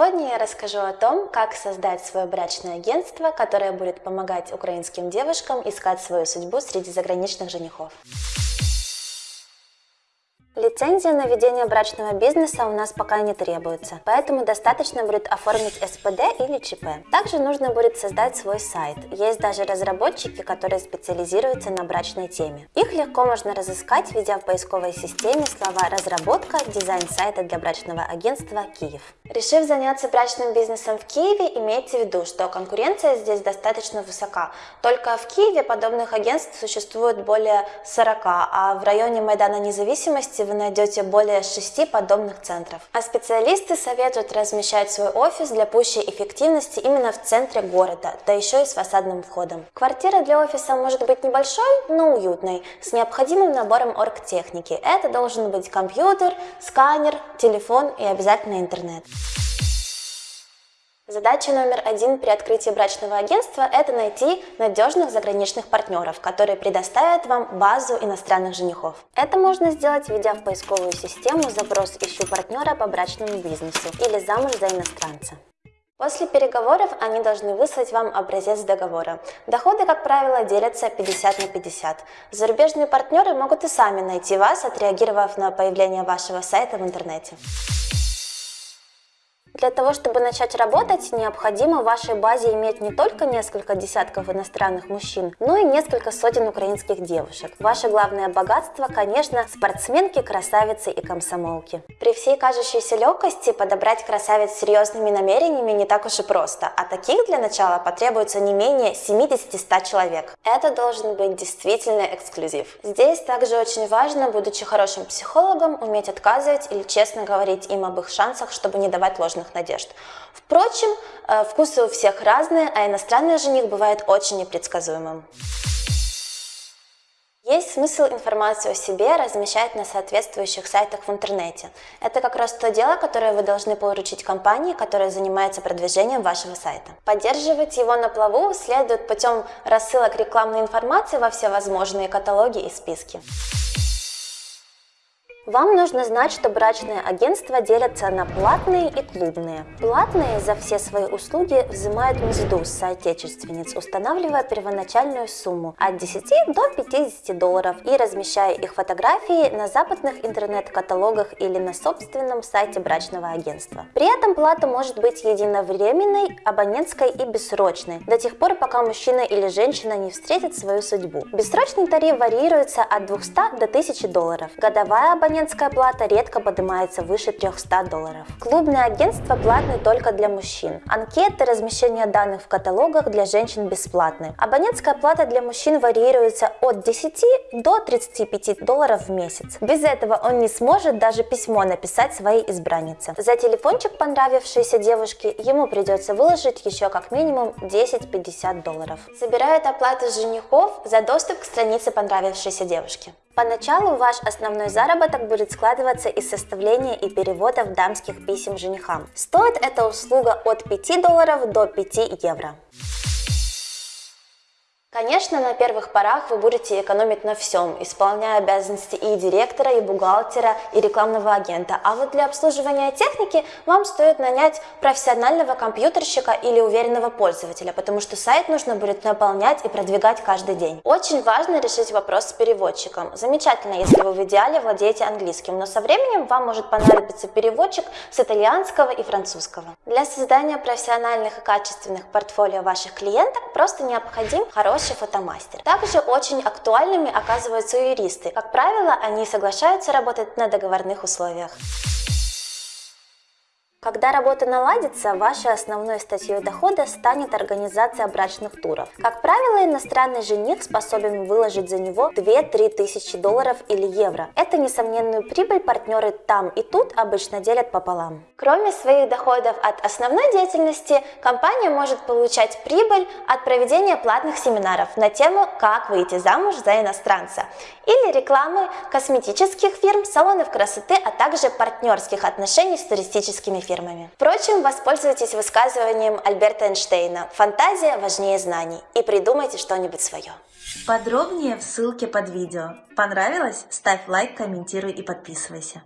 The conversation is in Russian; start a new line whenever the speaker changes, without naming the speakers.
Сегодня я расскажу о том, как создать свое брачное агентство, которое будет помогать украинским девушкам искать свою судьбу среди заграничных женихов. Лицензия на ведение брачного бизнеса у нас пока не требуется, поэтому достаточно будет оформить СПД или ЧП. Также нужно будет создать свой сайт. Есть даже разработчики, которые специализируются на брачной теме. Их легко можно разыскать, введя в поисковой системе слова «разработка», «дизайн сайта для брачного агентства Киев». Решив заняться брачным бизнесом в Киеве, имейте в виду, что конкуренция здесь достаточно высока. Только в Киеве подобных агентств существует более 40, а в районе Майдана Независимости вы найдете более 6 подобных центров. А специалисты советуют размещать свой офис для пущей эффективности именно в центре города, да еще и с фасадным входом. Квартира для офиса может быть небольшой, но уютной, с необходимым набором оргтехники. Это должен быть компьютер, сканер, телефон и обязательно интернет. Задача номер один при открытии брачного агентства – это найти надежных заграничных партнеров, которые предоставят вам базу иностранных женихов. Это можно сделать, введя в поисковую систему запрос «Ищу партнера по брачному бизнесу» или «Замуж за иностранца». После переговоров они должны выслать вам образец договора. Доходы, как правило, делятся 50 на 50. Зарубежные партнеры могут и сами найти вас, отреагировав на появление вашего сайта в интернете. Для того, чтобы начать работать, необходимо в вашей базе иметь не только несколько десятков иностранных мужчин, но и несколько сотен украинских девушек. Ваше главное богатство, конечно, спортсменки, красавицы и комсомолки. При всей кажущейся легкости подобрать красавиц с серьезными намерениями не так уж и просто, а таких для начала потребуется не менее 70-100 человек. Это должен быть действительно эксклюзив. Здесь также очень важно, будучи хорошим психологом, уметь отказывать или честно говорить им об их шансах, чтобы не давать ложных ложных надежд. Впрочем, э, вкусы у всех разные, а иностранный жених бывает очень непредсказуемым. Есть смысл информацию о себе размещать на соответствующих сайтах в интернете. Это как раз то дело, которое вы должны поручить компании, которая занимается продвижением вашего сайта. Поддерживать его на плаву следует путем рассылок рекламной информации во все возможные каталоги и списки. Вам нужно знать, что брачные агентства делятся на платные и клубные. Платные за все свои услуги взимают мзду с соотечественниц, устанавливая первоначальную сумму от 10 до 50 долларов и размещая их фотографии на западных интернет-каталогах или на собственном сайте брачного агентства. При этом плата может быть единовременной, абонентской и бессрочной, до тех пор, пока мужчина или женщина не встретят свою судьбу. Бессрочный тариф варьируется от 200 до 1000 долларов. Годовая абонентская абонентская плата редко поднимается выше 300 долларов. Клубные агентства платны только для мужчин. Анкеты, размещение данных в каталогах для женщин бесплатны. Абонентская плата для мужчин варьируется от 10 до 35 долларов в месяц. Без этого он не сможет даже письмо написать своей избраннице. За телефончик понравившейся девушки ему придется выложить еще как минимум 10-50 долларов. Собирают оплату женихов за доступ к странице понравившейся девушки. Поначалу ваш основной заработок будет складываться из составления и переводов дамских писем женихам. Стоит эта услуга от 5 долларов до 5 евро. Конечно, на первых порах вы будете экономить на всем, исполняя обязанности и директора, и бухгалтера, и рекламного агента. А вот для обслуживания техники вам стоит нанять профессионального компьютерщика или уверенного пользователя, потому что сайт нужно будет наполнять и продвигать каждый день. Очень важно решить вопрос с переводчиком. Замечательно, если вы в идеале владеете английским, но со временем вам может понадобиться переводчик с итальянского и французского. Для создания профессиональных и качественных портфолио ваших клиенток просто необходим хороший хороший фотомастер. Также очень актуальными оказываются юристы. Как правило, они соглашаются работать на договорных условиях. Когда работа наладится, вашей основной статьей дохода станет организация брачных туров. Как правило, иностранный жених способен выложить за него 2-3 тысячи долларов или евро. Это несомненную прибыль партнеры там и тут обычно делят пополам. Кроме своих доходов от основной деятельности, компания может получать прибыль от проведения платных семинаров на тему «Как выйти замуж за иностранца» или рекламы косметических фирм, салонов красоты, а также партнерских отношений с туристическими фирмами фирмами. Впрочем, воспользуйтесь высказыванием Альберта Эйнштейна «Фантазия важнее знаний» и придумайте что-нибудь свое.
Подробнее в ссылке под видео. Понравилось? Ставь лайк, комментируй и подписывайся.